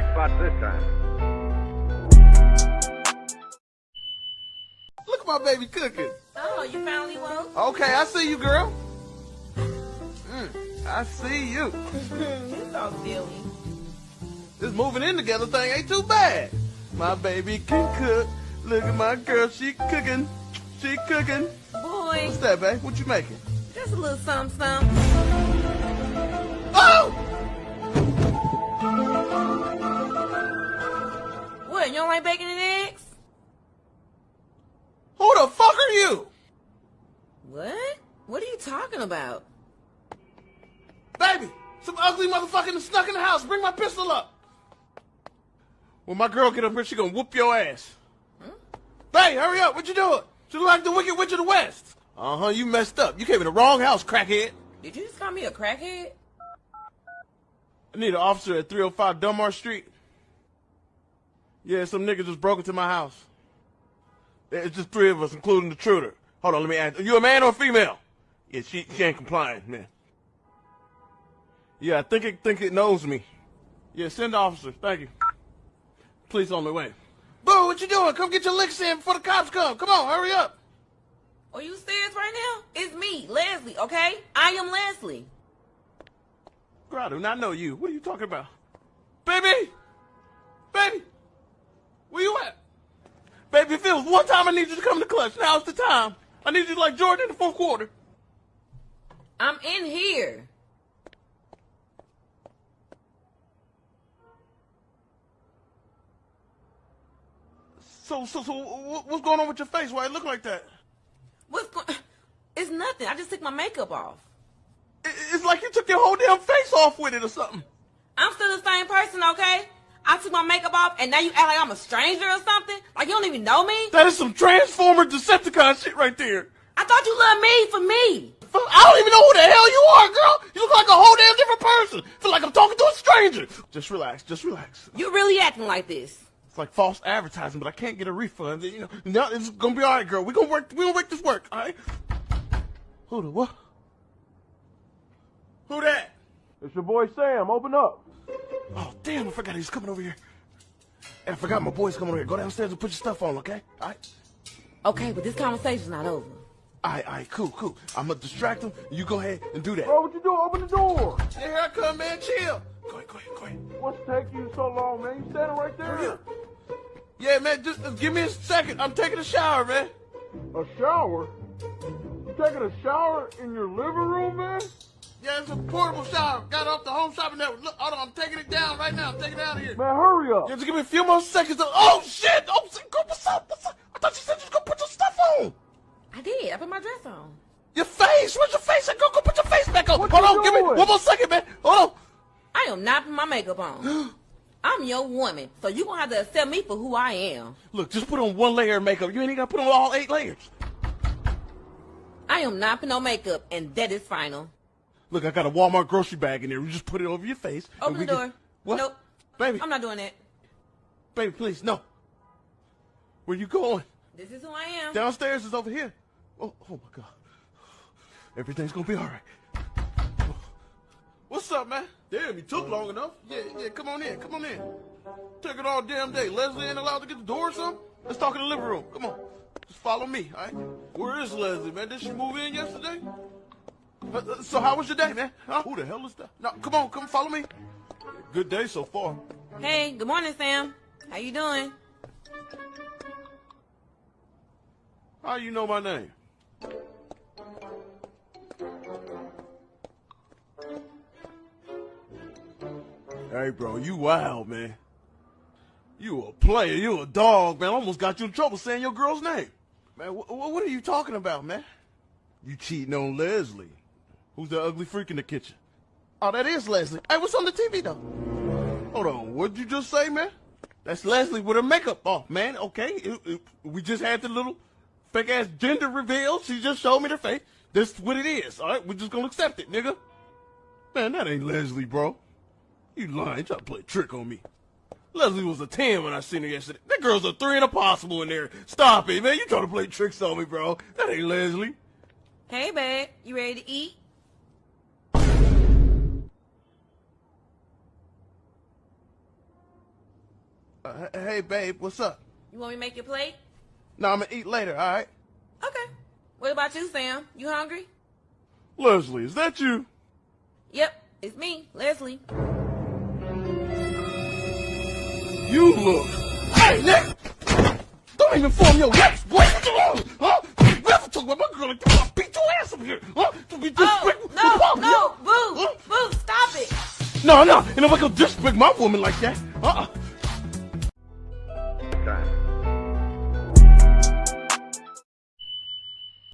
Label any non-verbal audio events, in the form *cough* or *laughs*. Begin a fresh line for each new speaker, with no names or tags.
jackpot this time.
Look at my baby cooking.
Oh, you finally woke?
Okay, I see you, girl. Mm, I see you. *laughs*
you so silly.
This moving in together thing ain't too bad. My baby can cook. Look at my girl, she cooking. She cooking.
Boy,
What's that, babe? What you making?
just a little something, something.
Oh!
You don't like bacon and eggs?
Who the fuck are you?
What? What are you talking about?
Baby, some ugly motherfucker snuck in the house. Bring my pistol up. When my girl get up here, she gonna whoop your ass. Hey, hurry up. What you doing? She look like the Wicked Witch of the West. Uh-huh, you messed up. You came in the wrong house, crackhead.
Did you just call me a crackhead?
I need an officer at 305 Dunmar Street. Yeah, some nigga just broke into my house. It's just three of us, including the intruder. Hold on, let me ask. Are you a man or a female? Yeah, she, she ain't complying, man. Yeah, I think it think it knows me. Yeah, send the officer. Thank you. Police on the way. Boo, what you doing? Come get your licks in before the cops come. Come on, hurry up.
Are you serious right now? It's me, Leslie, okay? I am Leslie.
Girl, I do not know you. What are you talking about? Baby! Baby! Where you at? Baby, was one time I need you to come to clutch, now's the time. I need you like Jordan in the fourth quarter.
I'm in here.
So, so, so, what's going on with your face? Why it look like that?
What's going... *sighs* It's nothing. I just took my makeup off.
It's like you took your whole damn face off with it or something.
I'm still the same person, okay? I took my makeup off and now you act like I'm a stranger or something? Like you don't even know me?
That is some Transformer Decepticon shit right there.
I thought you loved me for me.
I don't even know who the hell you are, girl. You look like a whole damn different person. Feel like I'm talking to a stranger. Just relax, just relax.
You're really acting like this.
It's like false advertising, but I can't get a refund. You know, no, it's gonna be all right, girl. We gonna work. We gonna make this work, all right? Who the what? Who that?
It's your boy Sam. Open up.
Oh damn! I forgot he's coming over here. And I forgot my boy's coming over here. Go downstairs and put your stuff on, okay? All right.
Okay, but this conversation's not over.
All right, all right, cool, cool. I'm gonna distract him. You go ahead and do that.
Bro, what you doing? Open the door.
Yeah, here I come, man. Chill. Go ahead, go ahead, go ahead.
What's taking you so long, man? You standing right there.
Yeah, man. Just, just give me a second. I'm taking a shower, man.
A shower? You taking a shower in your living room, man?
Yeah, it's portable shower. Got off the home shopping network. Look, hold on. I'm taking it down right now. I'm taking it out of here.
Man, hurry up.
Yeah, just give me a few more seconds. To, oh shit! Oh, what's up? What's up? I thought you said you was gonna put your stuff on.
I did. I put my dress on.
Your face. Where's your face? Go, go, put your face back on.
What
Hold
you
on. Give me one more second, man. Hold on.
I am not putting my makeup on. *gasps* I'm your woman, so you gonna have to accept me for who I am.
Look, just put on one layer of makeup. You ain't even gotta put on all eight layers.
I am not putting no makeup, and that is final.
Look, I got a Walmart grocery bag in there. You just put it over your face.
Open
we
the
can-
door.
What?
Nope.
Baby,
I'm not doing it.
baby, please, no. Where you going?
This is who I am.
Downstairs is over here. Oh, oh my God. Everything's gonna be all right. What's up, man? Damn, you took long enough. Yeah, yeah, come on in, come on in. Took it all damn day. Leslie ain't allowed to get the door or something? Let's talk in the living room. Come on. Just follow me, all right? Where is Leslie, man? Did she move in yesterday? Uh, so how was your day, man? Huh? Who the hell is that? No, come on, come follow me. Good day so far.
Hey, good morning, Sam. How you doing?
How you know my name? Hey, bro, you wild, man. You a player, you a dog, man. I almost got you in trouble saying your girl's name. Man, wh- wh- what are you talking about, man? You cheating on Leslie. Who's the ugly freak in the kitchen? Oh, that is Leslie. Hey, what's on the TV, though? Hold on, what'd you just say, man? That's Leslie with her makeup off, man. Okay, it- it- we just had the little fake ass gender reveal. She just showed me the face. This what it is. All right, we're just gonna accept it, nigga. Man, that ain't Leslie, bro. You lying? Try to play a trick on me. Leslie was a 10 when I seen her yesterday. That girl's a 3 and a possible in there. Stop it, man. You trying to play tricks on me, bro. That ain't Leslie.
Hey, babe. You ready to eat?
Uh, hey, babe, what's up?
You want me to make your plate?
No, I'm gonna eat later, alright?
Okay. What about you, Sam? You hungry?
Leslie, is that you?
Yep, it's me, Leslie.
You look. Hey, Nick! Don't even form your lips, boy! What you want? Huh? You ever talk about my girl like that? I'll beat your ass up here! Huh? To be
Oh,
disrespectful?
no, no, boo,
Huh?
boo, stop it.
No, no, and if I go disrespect my woman like that,